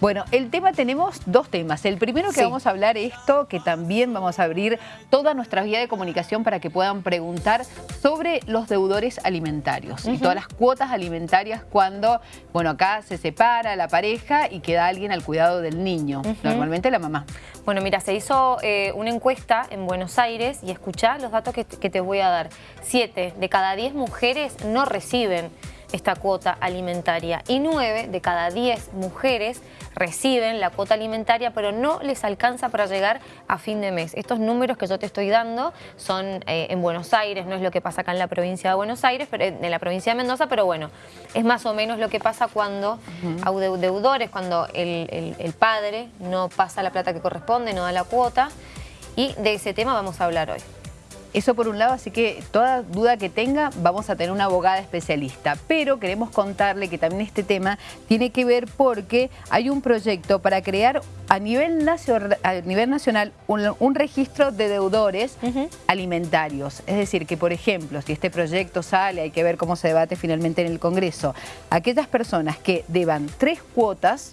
Bueno, el tema tenemos dos temas. El primero que vamos a hablar esto, que también vamos a abrir toda nuestra vía de comunicación para que puedan preguntar sobre los deudores alimentarios y todas las cuotas alimentarias cuando, bueno, acá se separa la pareja y queda alguien al cuidado del niño, normalmente la mamá. Bueno, mira, se hizo eh, una encuesta en Buenos Aires y escuchá los datos que, que te voy a dar. Siete de cada diez mujeres no reciben esta cuota alimentaria y 9 de cada 10 mujeres reciben la cuota alimentaria pero no les alcanza para llegar a fin de mes. Estos números que yo te estoy dando son eh, en Buenos Aires, no es lo que pasa acá en la provincia de Buenos Aires, pero en la provincia de Mendoza, pero bueno, es más o menos lo que pasa cuando hay deudores, cuando el, el padre no pasa la plata que corresponde, no da la cuota y de ese tema vamos a hablar hoy. Eso por un lado, así que toda duda que tenga vamos a tener una abogada especialista. Pero queremos contarle que también este tema tiene que ver porque hay un proyecto para crear a nivel, nacional un, registro de deudores alimentarios. Es decir, que por ejemplo, si este proyecto sale, hay que ver cómo se debate finalmente en el Congreso, aquellas personas que deban tres cuotas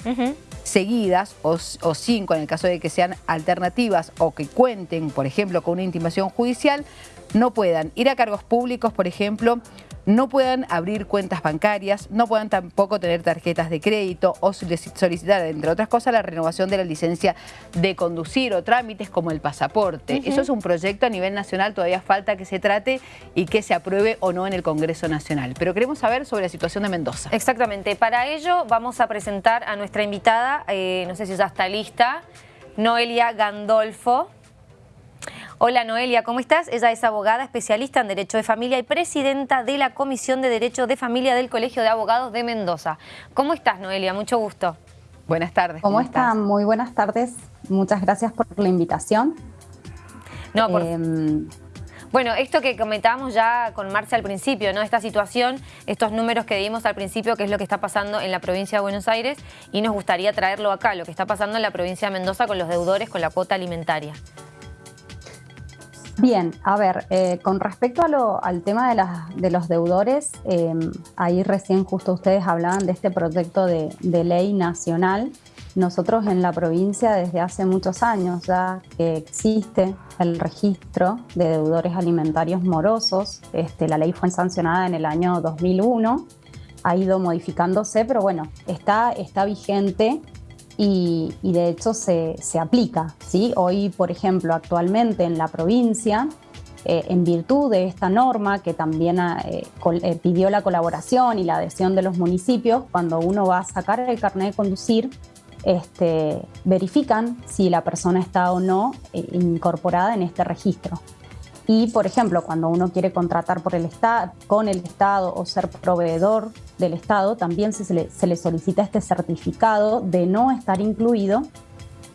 seguidas o, cinco en el caso de que sean alternativas o que cuenten, por ejemplo, con una intimación judicial, no puedan ir a cargos públicos, por ejemplo, no puedan abrir cuentas bancarias, no puedan tampoco tener tarjetas de crédito o solicitar, entre otras cosas, la renovación de la licencia de conducir o trámites como el pasaporte. Eso es un proyecto a nivel nacional, todavía falta que se trate y que se apruebe o no en el Congreso Nacional. Pero queremos saber sobre la situación de Mendoza. Exactamente. Para ello vamos a presentar a nuestra invitada, eh, no sé si ya está lista, Noelia Gandolfo. Hola Noelia, ¿cómo estás? Ella es abogada especialista en Derecho de Familia y presidenta de la Comisión de Derecho de Familia del Colegio de Abogados de Mendoza. ¿Cómo estás Noelia? Mucho gusto. Buenas tardes. ¿Cómo, están? Muy buenas tardes. Muchas gracias por la invitación. No, em, Bueno, esto que comentábamos ya con Marcia al principio, ¿no? Esta situación, estos números que dimos al principio, que es lo que está pasando en la provincia de Buenos Aires, y nos gustaría traerlo acá, lo que está pasando en la provincia de Mendoza con los deudores, con la cuota alimentaria. Bien, a ver, eh, con respecto al tema de, los deudores, em, ahí recién justo ustedes hablaban de este proyecto de, ley nacional. Nosotros en la provincia desde hace muchos años ya que existe el registro de deudores alimentarios morosos. Este, la ley fue sancionada en el año 2001, ha ido modificándose, pero bueno, está, está vigente y, de hecho se, aplica. ¿sí? Hoy, por ejemplo, actualmente en la provincia, eh, en virtud de esta norma que también eh, eh, pidió la colaboración y la adhesión de los municipios, cuando uno va a sacar el carnet de conducir, este, verifican si la persona está o no incorporada en este registro. Y, por ejemplo, cuando uno quiere contratar por el con el Estado o ser proveedor del Estado, también se le, solicita este certificado de no estar incluido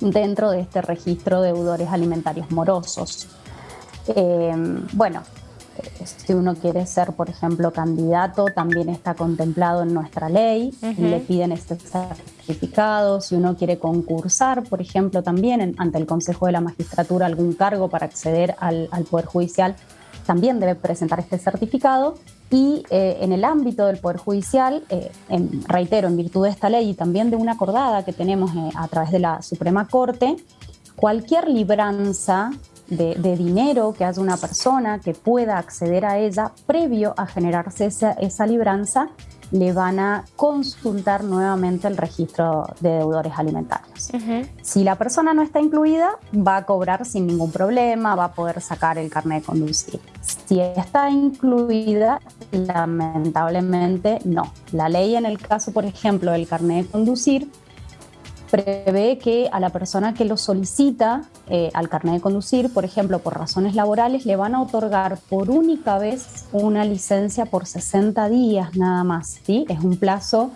dentro de este registro de deudores alimentarios morosos. Eh, bueno, si uno quiere ser, por ejemplo, candidato, también está contemplado en nuestra ley y le piden este certificado. Si uno quiere concursar, por ejemplo, también ante el Consejo de la Magistratura algún cargo para acceder al, Poder Judicial, también debe presentar este certificado. Y eh, en el ámbito del Poder Judicial, eh, reitero, en virtud de esta ley y también de una acordada que tenemos eh, a través de la Suprema Corte, cualquier libranza de, dinero que haya una persona que pueda acceder a ella previo a generarse esa, libranza, le van a consultar nuevamente el registro de deudores alimentarios. Si la persona no está incluida, va a cobrar sin ningún problema, va a poder sacar el carnet de conducir. Si está incluida, lamentablemente no. La ley en el caso, por ejemplo, del carnet de conducir, prevé que a la persona que lo solicita eh, al carnet de conducir, por ejemplo, por razones laborales, le van a otorgar por única vez una licencia por 60 días nada más. ¿sí? Es un plazo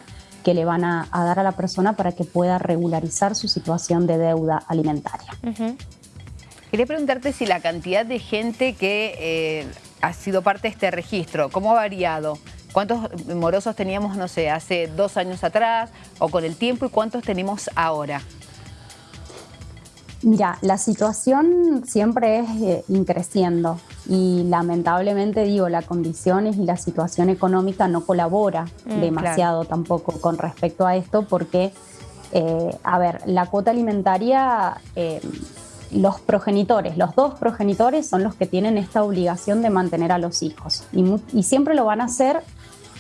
que le van a, dar a la persona para que pueda regularizar su situación de deuda alimentaria. Quería preguntarte si la cantidad de gente que eh, ha sido parte de este registro, ¿cómo ha variado? ¿Cuántos morosos teníamos, no sé, hace dos años atrás o con el tiempo y cuántos tenemos ahora? Mira, la situación siempre es eh, increciendo y lamentablemente digo, las condiciones y la situación económica no colabora mm, demasiado tampoco con respecto a esto porque Eh, a ver, la cuota alimentaria, eh, los progenitores, los dos progenitores son los que tienen esta obligación de mantener a los hijos y, siempre lo van a hacer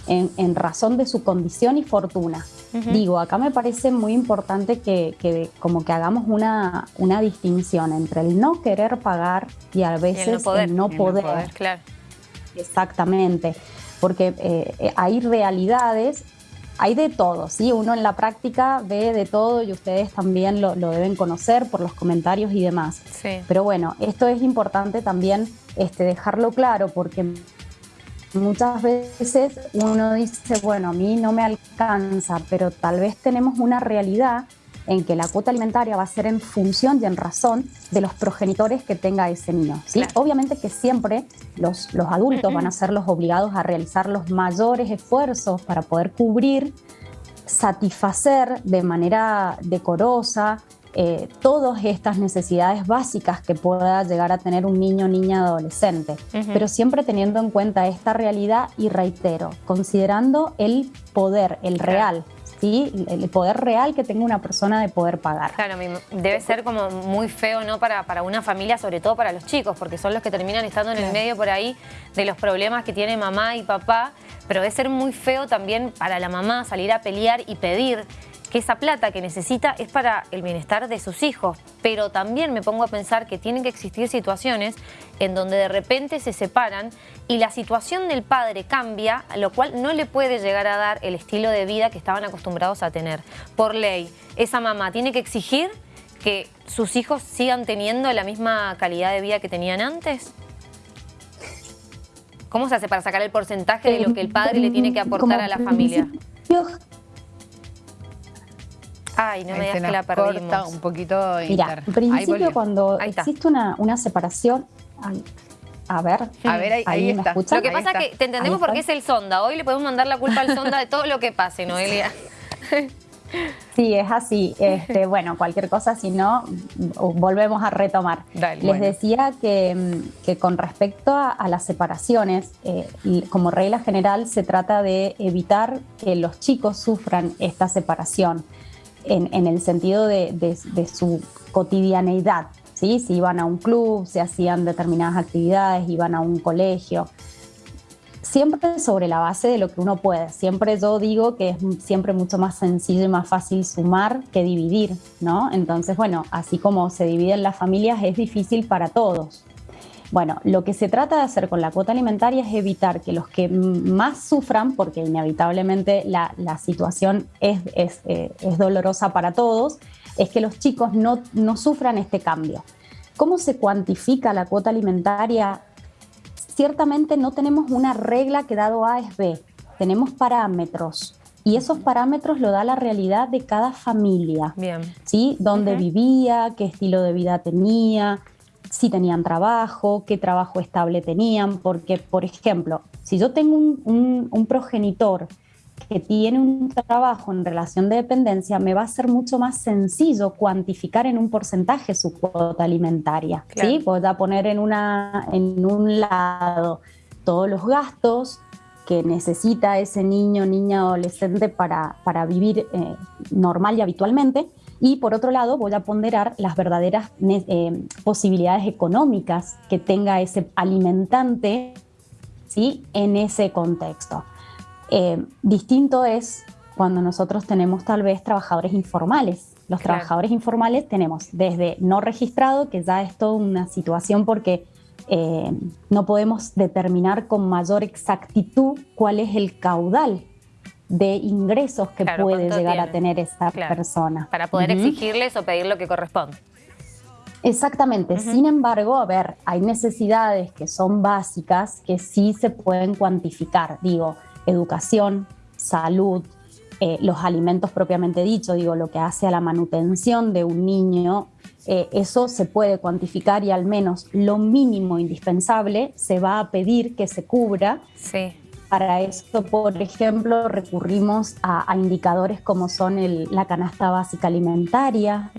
en, razón de su condición y fortuna. Digo, acá me parece muy importante que, como que hagamos una, una, distinción entre el no querer pagar y a veces el no poder. claro. Exactamente, porque eh, hay realidades hay de todo, ¿sí? Uno en la práctica ve de todo y ustedes también lo, deben conocer por los comentarios y demás. Sí. Pero bueno, esto es importante también este, dejarlo claro porque muchas veces uno dice, bueno, a mí no me alcanza, pero tal vez tenemos una realidad en que la cuota alimentaria va a ser en función y en razón de los progenitores que tenga ese niño. ¿sí? Obviamente que siempre los, los adultos van a ser los obligados a realizar los mayores esfuerzos para poder cubrir, satisfacer de manera decorosa eh, todas estas necesidades básicas que pueda llegar a tener un niño, niña, adolescente, pero siempre teniendo en cuenta esta realidad y reitero, considerando el poder, el real ¿sí? el poder real que tenga una persona de poder pagar. Claro, debe ser como muy feo ¿no? para, para una familia, sobre todo para los chicos, porque son los que terminan estando en el medio por ahí de los problemas que tiene mamá y papá, pero debe ser muy feo también para la mamá salir a pelear y pedir que esa plata que necesita es para el bienestar de sus hijos, pero también me pongo a pensar que tienen que existir situaciones en donde de repente se separan y la situación del padre cambia, lo cual no le puede llegar a dar el estilo de vida que estaban acostumbrados a tener. Por ley, esa mamá tiene que exigir que sus hijos sigan teniendo la misma calidad de vida que tenían antes. ¿Cómo se hace para sacar el porcentaje de lo que el padre le tiene que aportar a la familia? Ay, no me digas que la perdimos. un poquito Mira, en principio cuando existe una, una separación... a ver, a ver, ahí, está. Lo que pasa es que te entendemos porque es el sonda. Hoy le podemos mandar la culpa al sonda de todo lo que pase, Noelia. Sí, es así. Este, bueno, cualquier cosa, si no, volvemos a retomar. Les decía que, con respecto a, las separaciones, eh, como regla general, se trata de evitar que los chicos sufran esta separación en, el sentido de, su cotidianeidad. ¿sí? Si iban a un club, se hacían determinadas actividades, iban a un colegio. Siempre sobre la base de lo que uno puede. Siempre yo digo que es siempre mucho más sencillo y más fácil sumar que dividir, ¿no? Entonces, bueno, así como se dividen las familias, es difícil para todos. Bueno, lo que se trata de hacer con la cuota alimentaria es evitar que los que más sufran, porque inevitablemente la, situación es, eh, es, dolorosa para todos, es que los chicos no, no sufran este cambio. ¿Cómo se cuantifica la cuota alimentaria? Ciertamente no tenemos una regla que dado A es B, tenemos parámetros. Y esos parámetros lo da la realidad de cada familia. Bien. ¿Sí? Dónde vivía, qué estilo de vida tenía, si tenían trabajo, qué trabajo estable tenían, porque, por ejemplo, si yo tengo un, progenitor que tiene un trabajo en relación de dependencia, me va a ser mucho más sencillo cuantificar en un porcentaje su cuota alimentaria. ¿sí? Voy a poner en, una, en un lado todos los gastos que necesita ese niño, niña, adolescente para, para vivir eh, normal y habitualmente, y por otro lado, voy a ponderar las verdaderas eh, posibilidades económicas que tenga ese alimentante ¿sí? en ese contexto. Eh, distinto es cuando nosotros tenemos tal vez trabajadores informales. Los trabajadores informales tenemos desde no registrado, que ya es toda una situación porque eh, no podemos determinar con mayor exactitud cuál es el caudal de ingresos que puede llegar a tener esta persona. Para poder exigirles o pedir lo que corresponde. Exactamente. Sin embargo, a ver, hay necesidades que son básicas que sí se pueden cuantificar. Digo, educación, salud, eh, los alimentos propiamente dicho, digo, lo que hace a la manutención de un niño, eh, eso se puede cuantificar y al menos lo mínimo indispensable se va a pedir que se cubra sí. Para esto, por ejemplo, recurrimos a, indicadores como son la canasta básica alimentaria,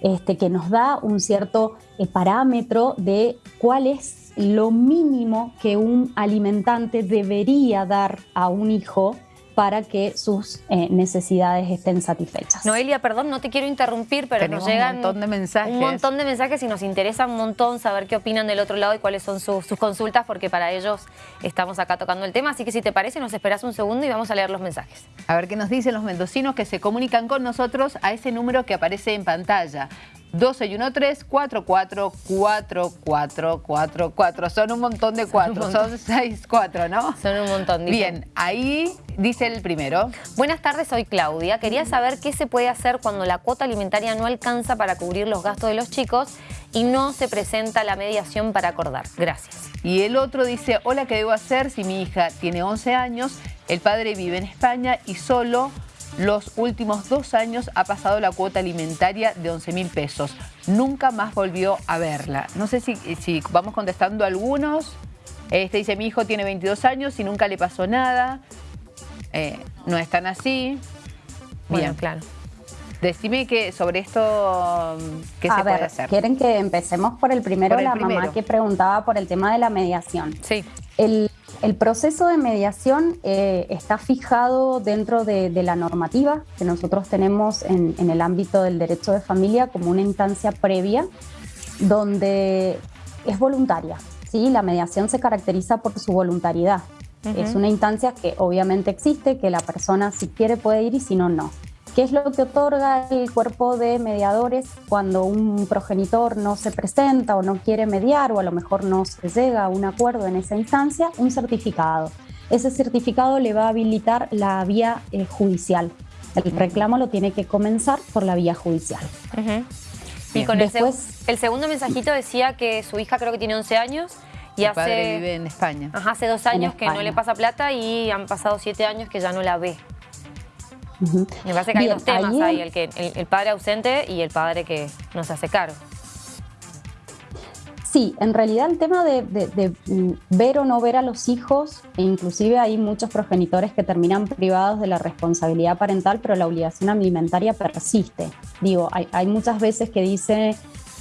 este, que nos da un cierto eh, parámetro de cuál es lo mínimo que un alimentante debería dar a un hijo para que sus eh, necesidades estén satisfechas. Noelia, perdón, no te quiero interrumpir, pero nos llegan un montón de mensajes. Un montón de mensajes y nos interesa un montón saber qué opinan del otro lado y cuáles son sus, consultas, porque para ellos estamos acá tocando el tema. Así que si te parece, nos esperas un segundo y vamos a leer los mensajes. A ver qué nos dicen los mendocinos que se comunican con nosotros a ese número que aparece en pantalla. 12 y 1, 3, 4, 4, 4, 4, 4, 4. Son un montón de 4, son 6, 4, ¿no? Son un montón. Bien, ahí dice el primero. Buenas tardes, soy Claudia. Quería saber qué se puede hacer cuando la cuota alimentaria no alcanza para cubrir los gastos de los chicos y no se presenta la mediación para acordar. Gracias. Y el otro dice, hola, ¿qué debo hacer si mi hija tiene 11 años, el padre vive en España y solo los últimos dos años ha pasado la cuota alimentaria de 11 mil pesos. Nunca más volvió a verla. No sé si, si vamos contestando algunos. Este dice, mi hijo tiene 22 años y nunca le pasó nada. Eh, no es tan así. Bien, claro. Decime que sobre esto, ¿qué se puede hacer? ¿Quieren que empecemos por el primero? la mamá que preguntaba por el tema de la mediación. Sí. El el proceso de mediación eh, está fijado dentro de, la normativa que nosotros tenemos en, el ámbito del derecho de familia como una instancia previa donde es voluntaria. ¿sí? La mediación se caracteriza por su voluntariedad. Es una instancia que obviamente existe, que la persona si quiere puede ir y si no, no. ¿Qué es lo que otorga el cuerpo de mediadores cuando un progenitor no se presenta o no quiere mediar o a lo mejor no se llega a un acuerdo en esa instancia? Un certificado. Ese certificado le va a habilitar la vía eh, judicial. El reclamo lo tiene que comenzar por la vía judicial. Y con Después, el, segundo mensajito decía que su hija creo que tiene 11 años y hace, padre vive en España. Ajá, hace dos años que no le pasa plata y han pasado siete años que ya no la ve. Me parece que hay dos temas ahí, el, que, el, padre ausente y el padre que no se hace cargo. Sí, en realidad el tema de, mm, ver o no ver a los hijos, e inclusive hay muchos progenitores que terminan privados de la responsabilidad parental, pero la obligación alimentaria persiste. Digo, hay, hay muchas veces que dice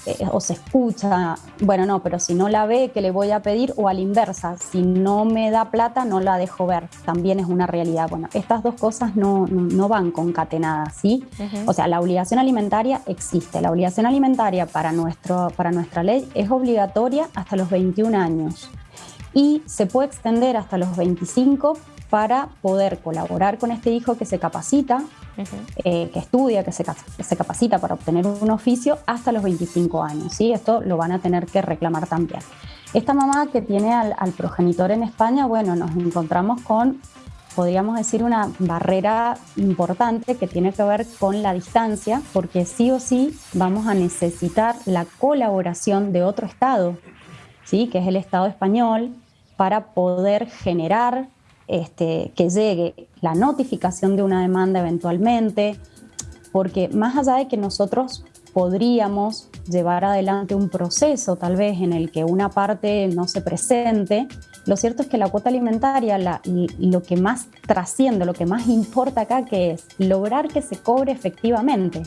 eh, o se escucha, bueno, no, pero si no la ve, ¿qué le voy a pedir? O a la inversa, si no me da plata, no la dejo ver. También es una realidad. Bueno, estas dos cosas no, no, van concatenadas, ¿sí? O sea, la obligación alimentaria existe. La obligación alimentaria para, nuestro, para nuestra ley es obligatoria hasta los 21 años y se puede extender hasta los 25 para poder colaborar con este hijo que se capacita, eh, que estudia, que se, capacita para obtener un oficio hasta los 25 años. ¿sí? Esto lo van a tener que reclamar también. Esta mamá que tiene al, progenitor en España, bueno, nos encontramos con, podríamos decir, una barrera importante que tiene que ver con la distancia, porque sí o sí vamos a necesitar la colaboración de otro Estado, ¿sí? que es el Estado español, para poder generar este, que llegue la notificación de una demanda eventualmente, porque más allá de que nosotros podríamos llevar adelante un proceso tal vez en el que una parte no se presente, lo cierto es que la cuota alimentaria, lo que más trasciende, lo que más importa acá, que es lograr que se cobre efectivamente.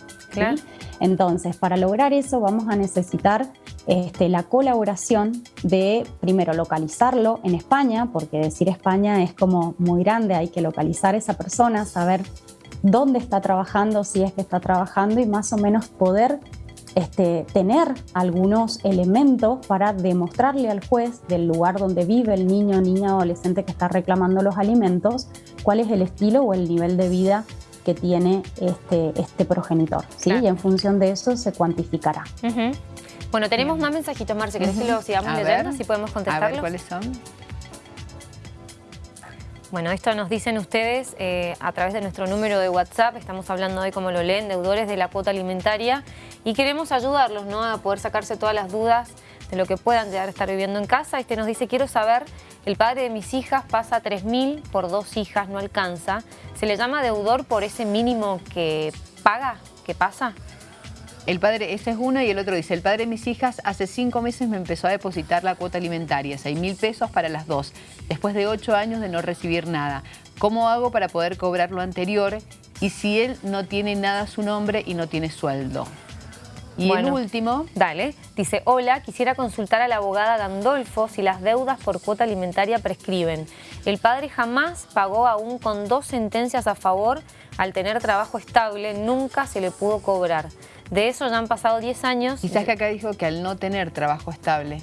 Entonces, para lograr eso vamos a necesitar este, la colaboración de, primero, localizarlo en España, porque decir España es como muy grande, hay que localizar a esa persona, saber dónde está trabajando, si es que está trabajando y más o menos poder este, tener algunos elementos para demostrarle al juez del lugar donde vive el niño, niña, adolescente que está reclamando los alimentos, cuál es el estilo o el nivel de vida que tiene este, este progenitor. ¿sí? Y en función de eso se cuantificará. Bueno, tenemos más mensajitos, Marce. ¿Querés que lo sigamos leyendo? si podemos contestarlos. A ver, ¿cuáles son? Bueno, esto nos dicen ustedes eh, a través de nuestro número de WhatsApp. Estamos hablando hoy, como lo leen, deudores de la cuota alimentaria. Y queremos ayudarlos ¿no? a poder sacarse todas las dudas de lo que puedan llegar a estar viviendo en casa. Este nos dice, quiero saber, el padre de mis hijas pasa 3.000 por dos hijas, no alcanza. ¿Se le llama deudor por ese mínimo que paga, que pasa? El padre, ese es uno y el otro dice, el padre de mis hijas hace cinco meses me empezó a depositar la cuota alimentaria, seis mil pesos para las dos, después de ocho años de no recibir nada. ¿Cómo hago para poder cobrar lo anterior? Y si él no tiene nada a su nombre y no tiene sueldo. Y el último... Dale. Dice, hola, quisiera consultar a la abogada Gandolfo si las deudas por cuota alimentaria prescriben. El padre jamás pagó aún con dos sentencias a favor. Al tener trabajo estable, nunca se le pudo cobrar. De eso ya han pasado 10 años. Quizás que acá dijo que al no tener trabajo estable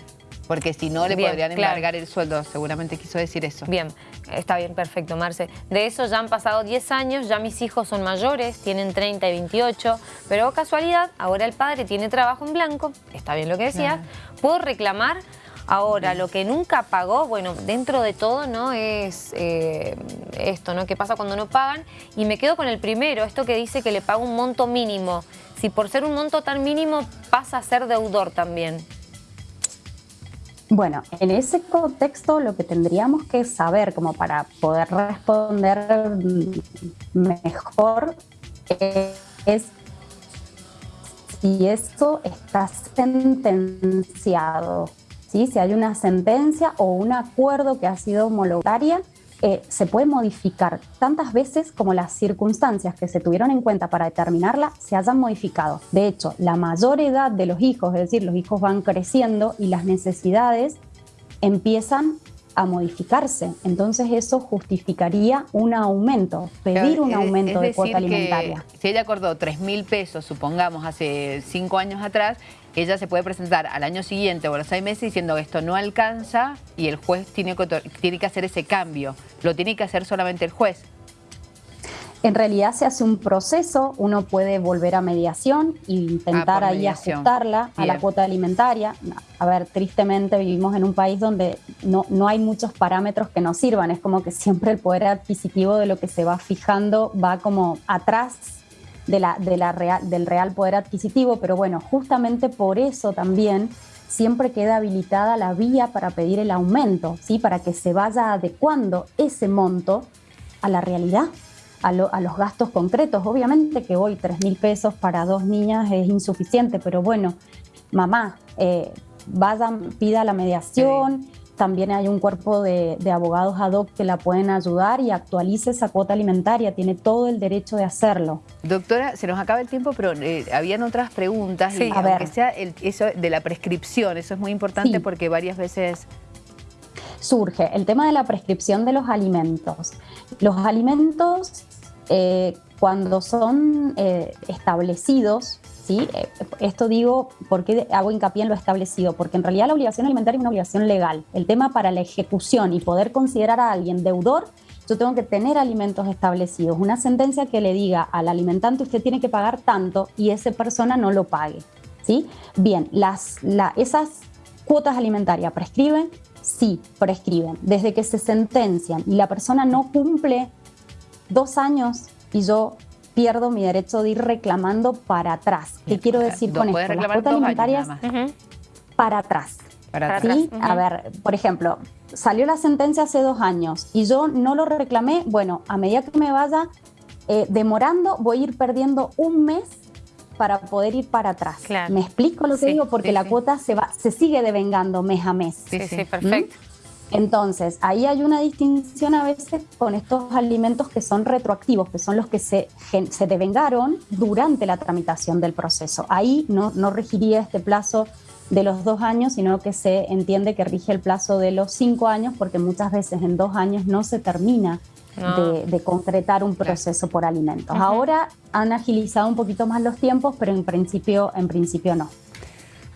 porque si no le podrían embargar el sueldo, seguramente quiso decir eso. Bien, está bien, perfecto, Marce. De eso ya han pasado 10 años, ya mis hijos son mayores, tienen 30 y 28, pero casualidad, ahora el padre tiene trabajo en blanco, está bien lo que decías, puedo reclamar Ahora, lo que nunca pagó, bueno, dentro de todo, ¿no? Es eh, esto, ¿no? ¿Qué pasa cuando no pagan? Y me quedo con el primero, esto que dice que le paga un monto mínimo. Si por ser un monto tan mínimo pasa a ser deudor también. Bueno, en ese contexto lo que tendríamos que saber como para poder responder mejor es si esto está sentenciado, si hay una sentencia o un acuerdo que ha sido homologaria eh, se puede modificar tantas veces como las circunstancias que se tuvieron en cuenta para determinarla se hayan modificado. De hecho, la mayor edad de los hijos, es decir, los hijos van creciendo y las necesidades empiezan a modificarse. Entonces eso justificaría un aumento, pedir un aumento de cuota alimentaria. si ella acordó 3 mil pesos, supongamos, hace cinco años atrás, ella se puede presentar al año siguiente o a los seis meses diciendo que esto no alcanza y el juez tiene que, tiene que hacer ese cambio. Lo tiene que hacer solamente el juez. En realidad se hace un proceso, uno puede volver a mediación e intentar ahí ajustarla a la cuota alimentaria. A ver, tristemente vivimos en un país donde no, no hay muchos parámetros que nos sirvan, es como que siempre el poder adquisitivo de lo que se va fijando va como atrás de la, de la real, del real poder adquisitivo, pero bueno, justamente por eso también siempre queda habilitada la vía para pedir el aumento, ¿sí? para que se vaya adecuando ese monto a la realidad, a, a los gastos concretos. Obviamente que hoy 3 mil pesos para dos niñas es insuficiente, pero bueno, mamá, eh, vaya, pida la mediación. También hay un cuerpo de, abogados ad hoc que la pueden ayudar y actualice esa cuota alimentaria. Tiene todo el derecho de hacerlo. Doctora, se nos acaba el tiempo, pero eh, habían otras preguntas. Sí, y a ver. sea eso de la prescripción, eso es muy importante porque varias veces surge el tema de la prescripción de los alimentos. Los alimentos, eh, cuando son eh, establecidos, ¿sí? Eh, esto digo, ¿por qué hago hincapié en lo establecido? Porque en realidad la obligación alimentaria es una obligación legal. El tema para la ejecución y poder considerar a alguien deudor, yo tengo que tener alimentos establecidos. Una sentencia que le diga al alimentante usted tiene que pagar tanto y esa persona no lo pague. ¿sí? Bien, las, esas cuotas alimentarias prescriben, sí, prescriben. Desde que se sentencian y la persona no cumple dos años y yo pierdo mi derecho de ir reclamando para atrás. ¿Qué quiero decir con esto? Las cuotas alimentarias para atrás. Para atrás. A ver, por ejemplo, salió la sentencia hace dos años y yo no lo reclamé, bueno, a medida que me vaya eh, demorando, voy a ir perdiendo un mes para poder ir para atrás. ¿Me explico lo que digo? Porque la cuota se, va, se sigue devengando mes a mes. Sí, sí, perfecto. Entonces, ahí hay una distinción a veces con estos alimentos que son retroactivos, que son los que se, se devengaron durante la tramitación del proceso. Ahí no, no regiría este plazo de los dos años, sino que se entiende que rige el plazo de los cinco años, porque muchas veces en dos años no se termina de, concretar un proceso por alimentos. Ahora han agilizado un poquito más los tiempos, pero en principio, en principio no.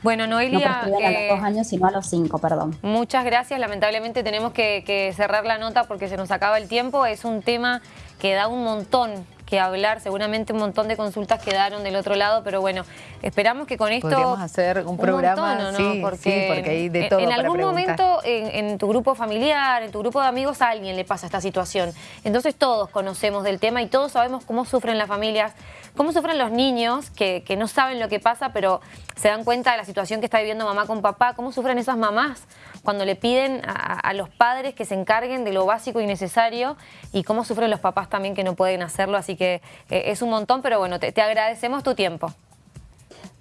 Bueno, Noelia... No a los dos años, sino a los cinco, perdón. Muchas gracias. Lamentablemente tenemos que cerrar la nota porque se nos acaba el tiempo. Es un tema que da un montón que hablar. Seguramente un montón de consultas quedaron del otro lado, pero bueno, esperamos que con esto... Podríamos hacer un, programa, ¿no? Sí, porque, porque hay de todo En, algún momento en, tu grupo familiar, en tu grupo de amigos, a alguien le pasa esta situación. Entonces todos conocemos del tema y todos sabemos cómo sufren las familias, cómo sufren los niños que, que no saben lo que pasa, pero se dan cuenta de la situación que está viviendo mamá con papá, cómo sufren esas mamás cuando le piden a, los padres que se encarguen de lo básico y necesario y cómo sufren los papás también que no pueden hacerlo. Así que eh, es un montón, pero bueno, te, agradecemos tu tiempo.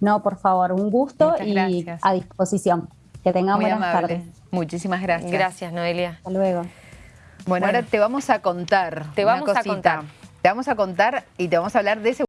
No, por favor, un gusto y a disposición. Que tengan buenas tardes. Muchísimas gracias. Gracias, Noelia. Hasta luego. Bueno, ahora te vamos a contar Te vamos a contar. Te vamos a contar y te vamos a hablar de ese